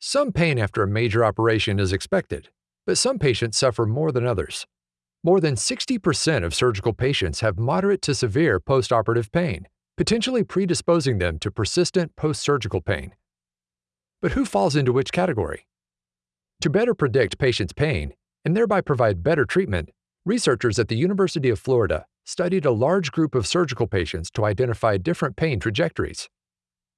Some pain after a major operation is expected, but some patients suffer more than others. More than 60% of surgical patients have moderate to severe postoperative pain, potentially predisposing them to persistent post surgical pain. But who falls into which category? To better predict patients' pain and thereby provide better treatment, researchers at the University of Florida studied a large group of surgical patients to identify different pain trajectories.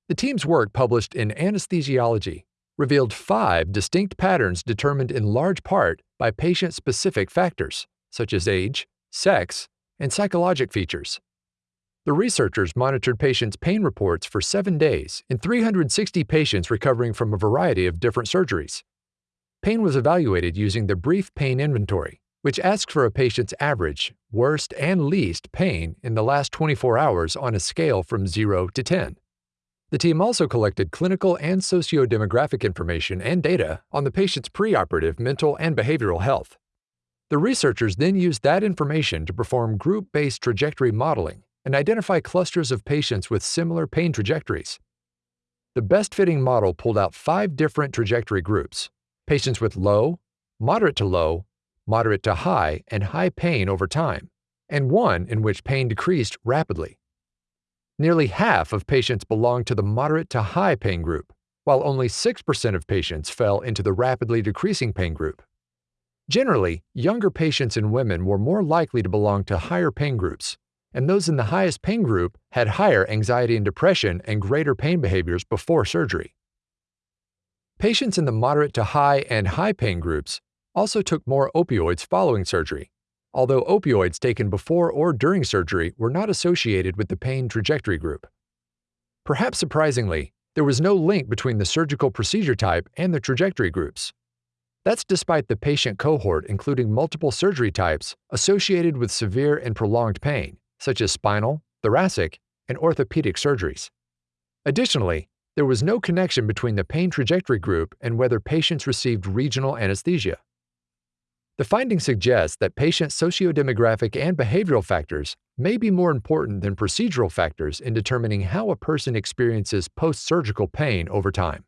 The team's work, published in Anesthesiology, revealed five distinct patterns determined in large part by patient specific factors, such as age, sex, and psychologic features. The researchers monitored patients' pain reports for seven days in 360 patients recovering from a variety of different surgeries. Pain was evaluated using the Brief Pain Inventory, which asks for a patient's average, worst, and least pain in the last 24 hours on a scale from 0 to 10. The team also collected clinical and socio-demographic information and data on the patient's preoperative mental and behavioral health. The researchers then used that information to perform group-based trajectory modeling and identify clusters of patients with similar pain trajectories. The best-fitting model pulled out five different trajectory groups, patients with low, moderate to low, moderate to high, and high pain over time, and one in which pain decreased rapidly. Nearly half of patients belonged to the moderate to high pain group, while only 6% of patients fell into the rapidly decreasing pain group. Generally, younger patients and women were more likely to belong to higher pain groups, and those in the highest pain group had higher anxiety and depression and greater pain behaviors before surgery. Patients in the moderate to high and high pain groups also took more opioids following surgery, although opioids taken before or during surgery were not associated with the pain trajectory group. Perhaps surprisingly, there was no link between the surgical procedure type and the trajectory groups. That's despite the patient cohort including multiple surgery types associated with severe and prolonged pain, such as spinal, thoracic, and orthopedic surgeries. Additionally, there was no connection between the pain trajectory group and whether patients received regional anesthesia. The finding suggests that patient sociodemographic and behavioral factors may be more important than procedural factors in determining how a person experiences post surgical pain over time.